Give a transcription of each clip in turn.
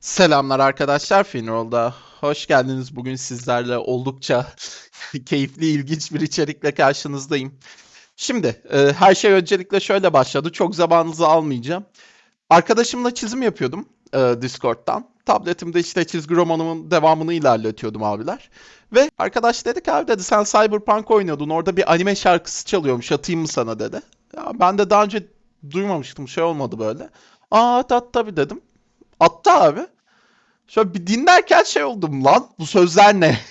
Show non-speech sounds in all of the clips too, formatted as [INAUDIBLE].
Selamlar arkadaşlar Finroll'da. Hoş geldiniz. Bugün sizlerle oldukça [LAUGHS] keyifli, ilginç bir içerikle karşınızdayım. Şimdi e, her şey öncelikle şöyle başladı. Çok zamanınızı almayacağım. Arkadaşımla çizim yapıyordum e, Discord'dan. Tabletimde işte çizgi romanımın devamını ilerletiyordum abiler. Ve arkadaş dedi ki abi dedi sen Cyberpunk oynuyordun. Orada bir anime şarkısı çalıyormuş. Atayım mı sana dedi. Ya ben de daha önce duymamıştım. Şey olmadı böyle. Aa at at tabii dedim. Attı abi. Şöyle bir dinlerken şey oldum lan. Bu sözler ne? [LAUGHS]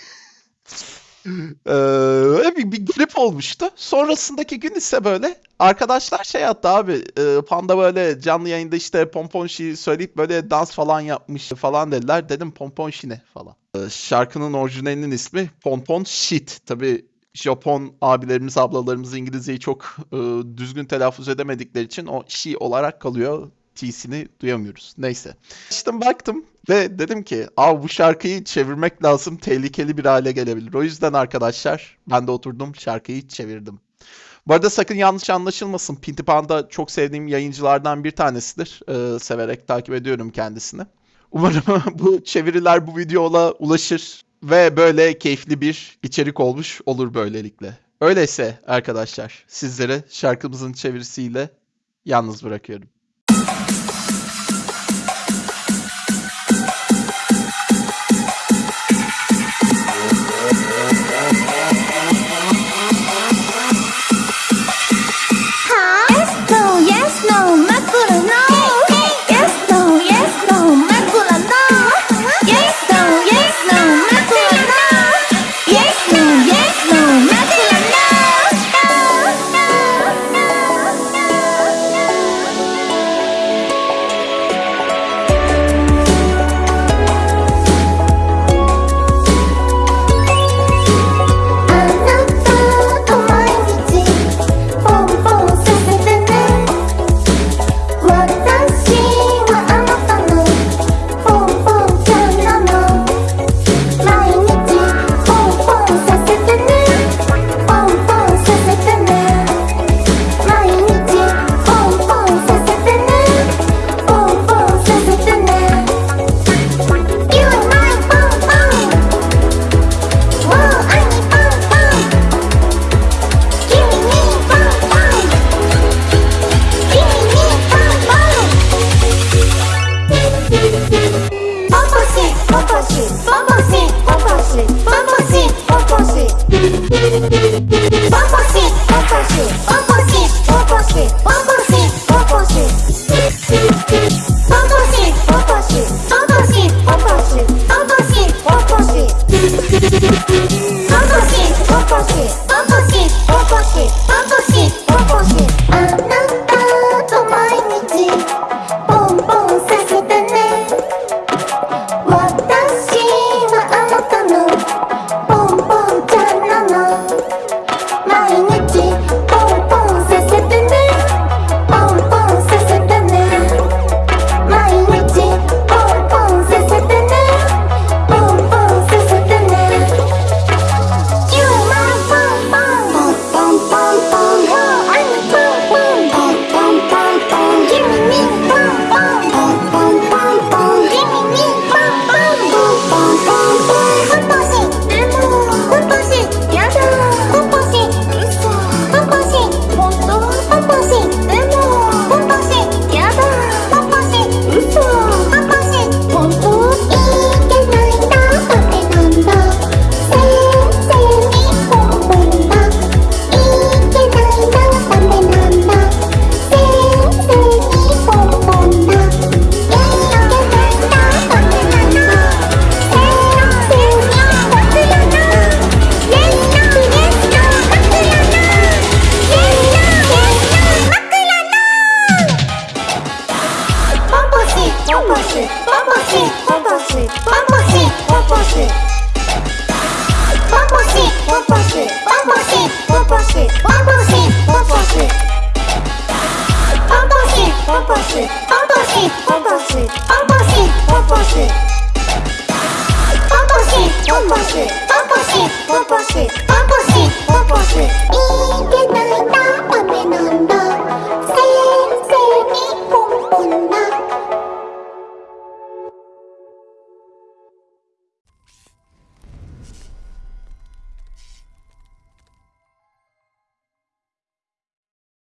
Ee, bir, bir garip olmuştu. Sonrasındaki gün ise böyle arkadaşlar şey attı abi. e, Panda böyle canlı yayında işte Pomponşi söyleyip böyle dans falan yapmış falan dediler. Dedim Pomponşi ne falan. Ee, şarkının orijinalinin ismi Pompon Shit. Tabii Japon abilerimiz ablalarımız İngilizceyi çok e, düzgün telaffuz edemedikleri için o şi olarak kalıyor. T'sini duyamıyoruz. Neyse. İşte baktım ve dedim ki Aa, bu şarkıyı çevirmek lazım tehlikeli bir hale gelebilir. O yüzden arkadaşlar ben de oturdum şarkıyı çevirdim. Bu arada sakın yanlış anlaşılmasın. Pinti Panda çok sevdiğim yayıncılardan bir tanesidir. Ee, severek takip ediyorum kendisini. Umarım [LAUGHS] bu çeviriler bu videola ulaşır ve böyle keyifli bir içerik olmuş olur böylelikle. Öyleyse arkadaşlar sizlere şarkımızın çevirisiyle yalnız bırakıyorum. opposite, opposite, opposite.